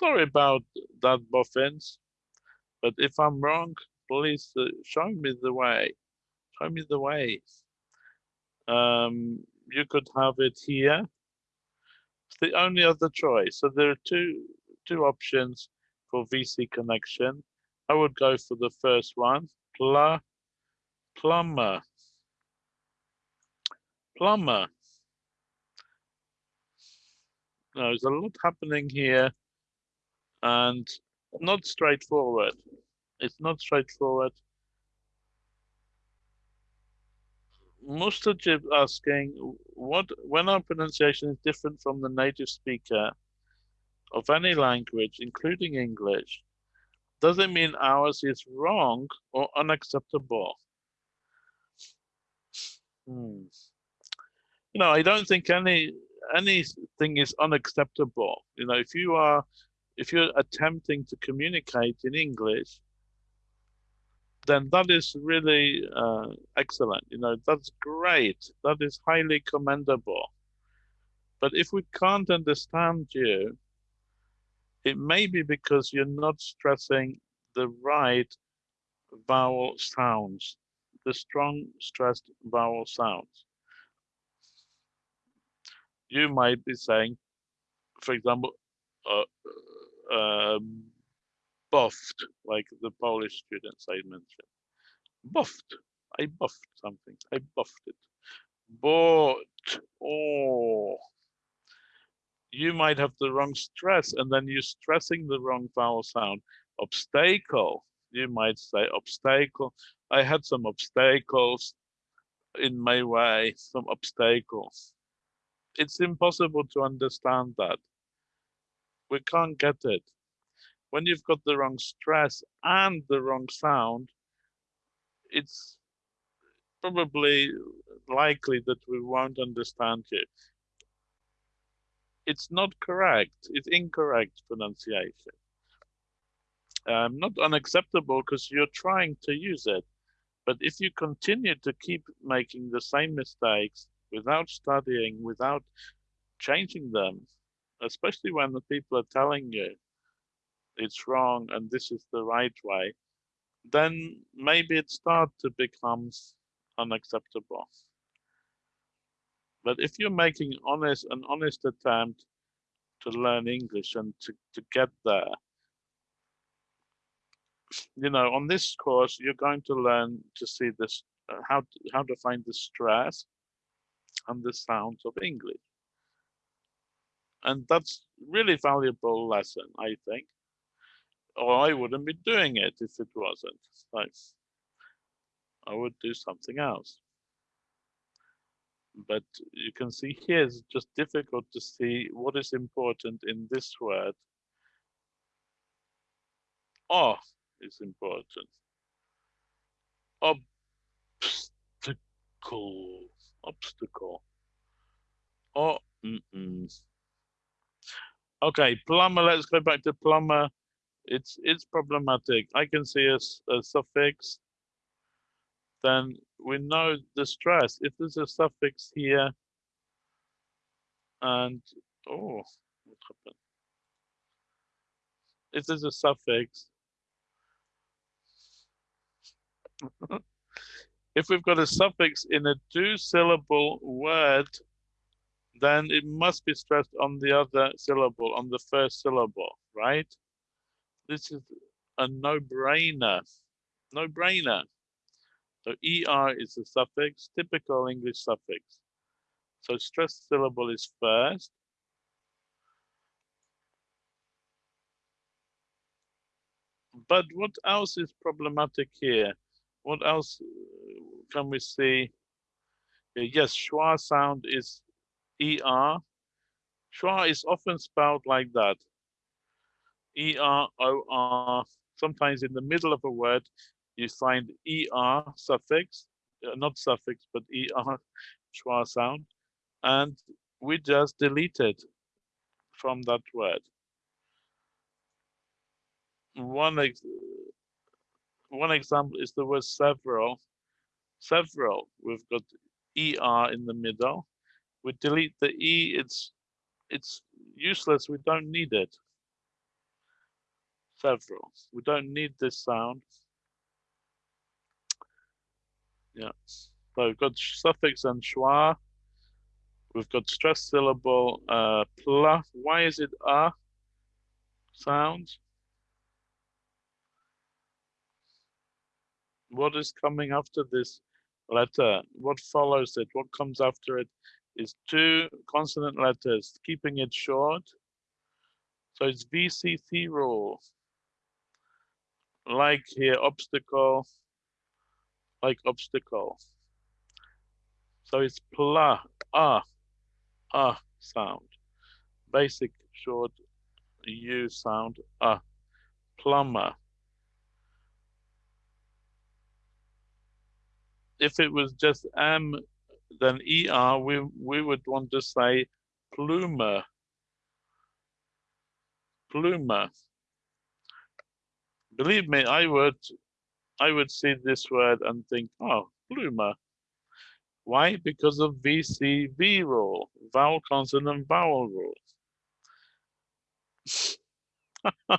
Sorry about that, boffins. But if I'm wrong, please uh, show me the way. Show me the way. Um, you could have it here. It's the only other choice. So there are two two options for VC connection. I would go for the first one, pl plumber. Plumber. There's a lot happening here and not straightforward. It's not straightforward. Mustajib asking what when our pronunciation is different from the native speaker of any language, including English, does it mean ours is wrong or unacceptable? Hmm. You know, I don't think any anything is unacceptable. You know, if you are if you're attempting to communicate in English, then that is really uh, excellent. You know, that's great. That is highly commendable. But if we can't understand you, it may be because you're not stressing the right vowel sounds, the strong stressed vowel sounds. You might be saying, for example, uh, uh, buffed, like the Polish students I mentioned. Buffed. I buffed something. I buffed it. But, oh, you might have the wrong stress and then you're stressing the wrong vowel sound. Obstacle. You might say obstacle. I had some obstacles in my way, some obstacles. It's impossible to understand that we can't get it. When you've got the wrong stress and the wrong sound, it's probably likely that we won't understand you. It's not correct, it's incorrect pronunciation. Um, not unacceptable because you're trying to use it. But if you continue to keep making the same mistakes without studying, without changing them, especially when the people are telling you it's wrong and this is the right way, then maybe it starts to become unacceptable. But if you're making honest an honest attempt to learn English and to, to get there, you know, on this course, you're going to learn to see this, uh, how, to, how to find the stress and the sounds of English and that's really valuable lesson, I think. Or I wouldn't be doing it if it wasn't. Like, I would do something else. But you can see here it's just difficult to see what is important in this word. Oh, is important. Obstacle. Obstacle. Oh, mm -mm. Okay, plumber, let's go back to plumber. It's it's problematic. I can see a, a suffix. Then we know the stress. If there's a suffix here, and oh, what happened? If there's a suffix, if we've got a suffix in a two-syllable word, then it must be stressed on the other syllable, on the first syllable, right? This is a no-brainer, no-brainer. So ER is a suffix, typical English suffix. So stressed syllable is first. But what else is problematic here? What else can we see? Yes, schwa sound is ER. Schwa is often spelled like that. E-R-O-R. Sometimes in the middle of a word, you find ER suffix. uh, not suffix, but er, schwa sound, and we just deleted from that word. One ex one example is the word several. Several, we've got er in the middle. We delete the e, it's it's useless, we don't need it. Several, we don't need this sound. Yeah, so we've got suffix and schwa. We've got stress syllable uh, pla. Why is it a sound? What is coming after this letter? What follows it? What comes after it? Is two consonant letters, keeping it short. So it's VCC rule. Like here, obstacle, like obstacle. So it's pla, ah, ah sound. Basic short U sound, ah, plumber. If it was just M, then ER, we, we would want to say pluma, pluma. Believe me, I would I would see this word and think, oh, pluma. Why? Because of VCV rule, vowel consonant vowel rule.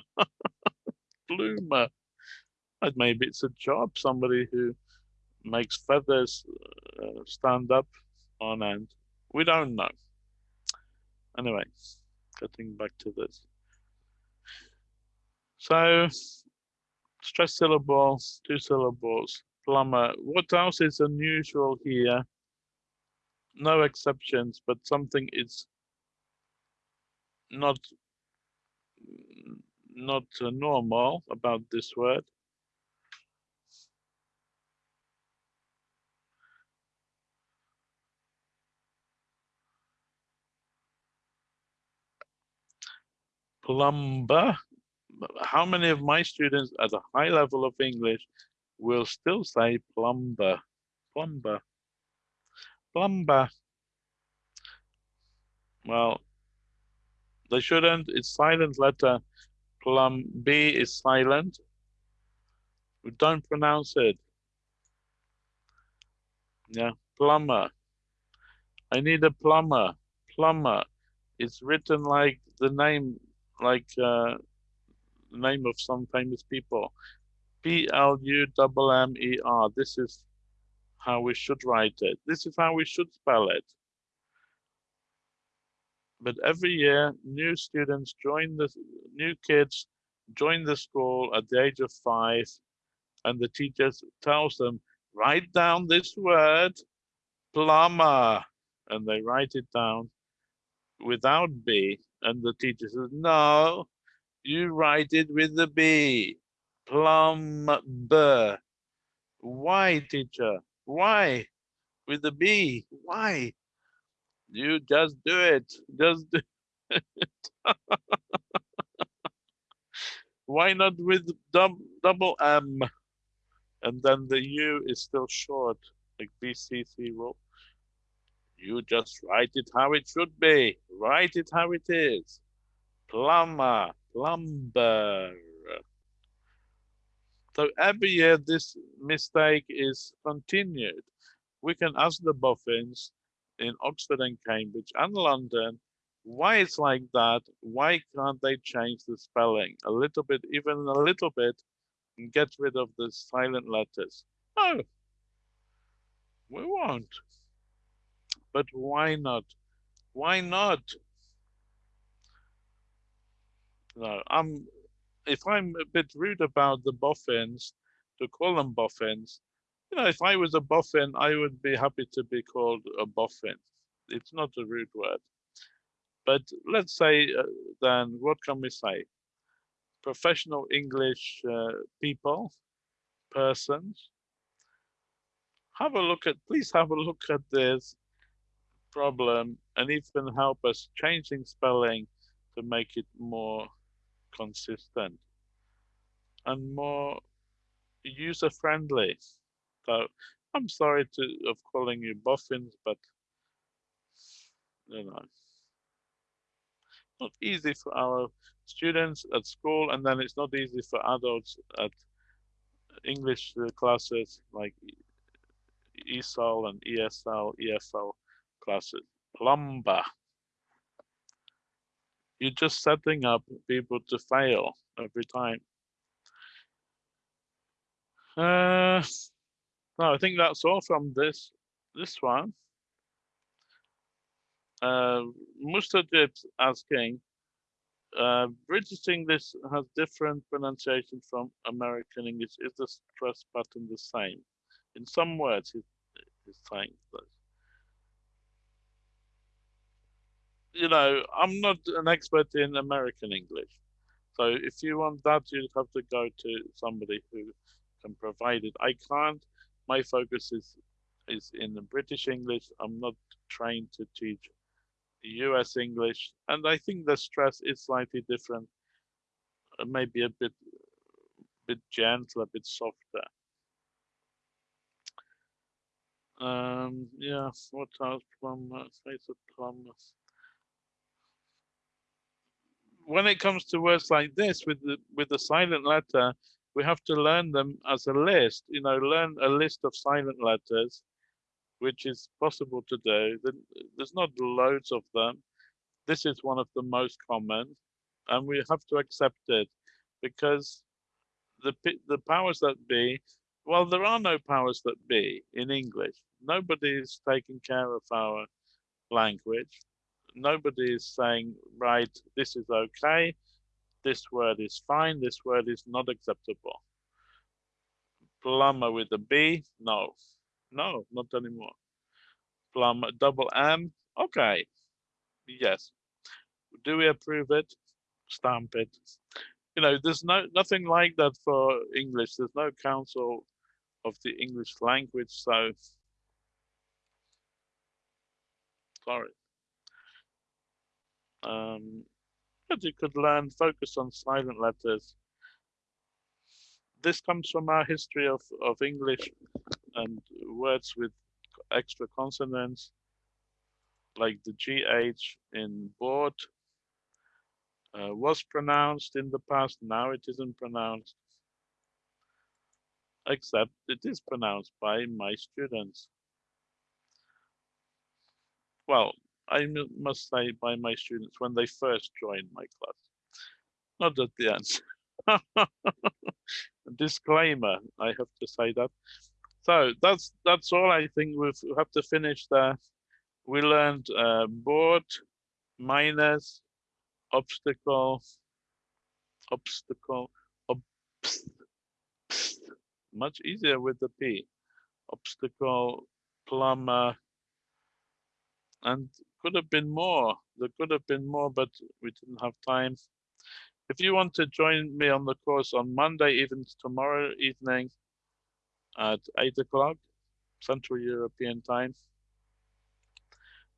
pluma. Maybe it's a job, somebody who makes feathers uh, stand up on end. We don't know. Anyway, getting back to this. So stress syllables, two syllables, plumber. What else is unusual here? No exceptions, but something is not not normal about this word. Plumber how many of my students at a high level of English will still say plumber, plumber, plumber? Well, they shouldn't. It's silent letter. Plum B is silent. We don't pronounce it. Yeah, plumber. I need a plumber. Plumber. It's written like the name, like uh, name of some famous people. P L U M M E R. This is how we should write it. This is how we should spell it. But every year, new students join the new kids join the school at the age of five, and the teacher tells them, write down this word, plumber, and they write it down without B, and the teacher says, no, you write it with the B. Plumber. Why, teacher? Why? With the B. Why? You just do it. Just do it. Why not with dub double M? And then the U is still short, like VCC rule. You just write it how it should be. Write it how it is. Plumber plumber. So every year this mistake is continued. We can ask the boffins in Oxford and Cambridge and London why it's like that. Why can't they change the spelling a little bit, even a little bit, and get rid of the silent letters? No, we won't. But why not? Why not? no, I'm if I'm a bit rude about the boffins, to call them boffins, you know, if I was a boffin, I would be happy to be called a boffin. It's not a rude word. But let's say uh, then, what can we say? Professional English uh, people, persons, have a look at, please have a look at this problem and even help us changing spelling to make it more consistent and more user friendly. So I'm sorry to of calling you boffins, but you know, not easy for our students at school, and then it's not easy for adults at English classes like ESOL and ESL, EFL classes. Plumber. You're just setting up people to fail every time. Uh, no, I think that's all from this this one. Uh, Mustadid asking, uh, British English has different pronunciation from American English. Is the stress pattern the same? In some words, he's, he's saying this. You know, I'm not an expert in American English. So if you want that, you'd have to go to somebody who can provide it. I can't. My focus is is in the British English. I'm not trained to teach US English, and I think the stress is slightly different, uh, maybe a bit, bit gentle, a bit softer. Um, yeah, what else? Plumber, face of plumbers. When it comes to words like this, with the with the silent letter, we have to learn them as a list. You know, learn a list of silent letters which is possible to do. There's not loads of them. This is one of the most common, and we have to accept it because the the powers that be, well, there are no powers that be in English. Nobody is taking care of our language. Nobody is saying, right, this is okay, this word is fine, this word is not acceptable. Plumber with a B, no. No, not anymore. Plum double M. Okay. Yes. Do we approve it? Stamp it. You know, there's no nothing like that for English. There's no council of the English language, so sorry. Um, but you could learn focus on silent letters. This comes from our history of, of English and words with extra consonants like the GH in board uh, was pronounced in the past, now it isn't pronounced, except it is pronounced by my students. Well, I must say by my students when they first joined my class, not at the end. Disclaimer, I have to say that. So that's that's all I think we have to finish there. We learned uh, board, minus, obstacle, obstacle, obst, much easier with the P, obstacle, plumber, and could have been more. There could have been more, but we didn't have time. If you want to join me on the course on Monday, even tomorrow evening, at 8 o'clock Central European time.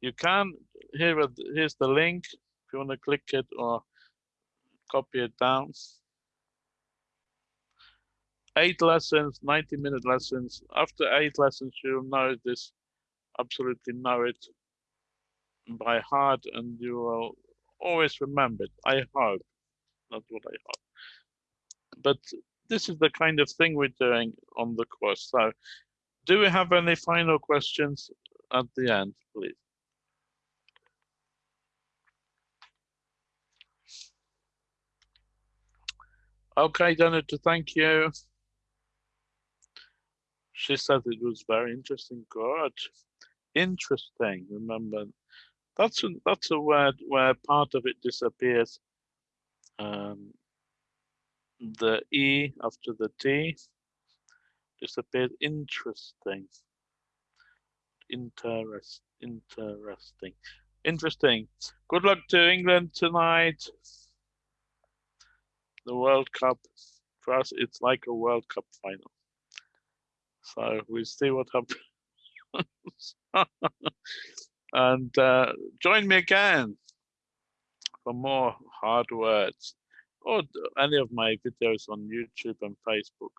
You can, here, here's the link, if you want to click it or copy it down. Eight lessons, 90 minute lessons. After eight lessons, you'll know this, absolutely know it by heart and you will always remember it. I hope, not what I hope. But this is the kind of thing we're doing on the course. So do we have any final questions at the end, please? Okay, Danuta, thank you. She said it was very interesting. Good. Interesting. Remember, that's a, that's a word where part of it disappears. Um, the E after the T disappeared. Interesting. Interest, interesting. Interesting. Good luck to England tonight. The World Cup, for us, it's like a World Cup final. So we'll see what happens. and uh, join me again for more hard words or any of my videos on YouTube and Facebook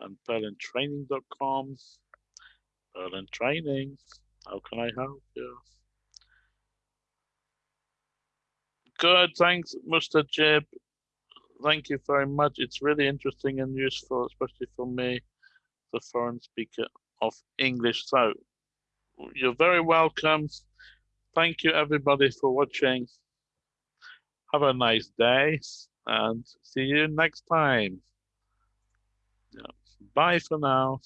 and purlandtraining.com. Purland Training. How can I help you? Good, thanks, Mr. Jib. Thank you very much. It's really interesting and useful, especially for me, the foreign speaker of English. So you're very welcome. Thank you everybody for watching. Have a nice day and see you next time. Bye for now.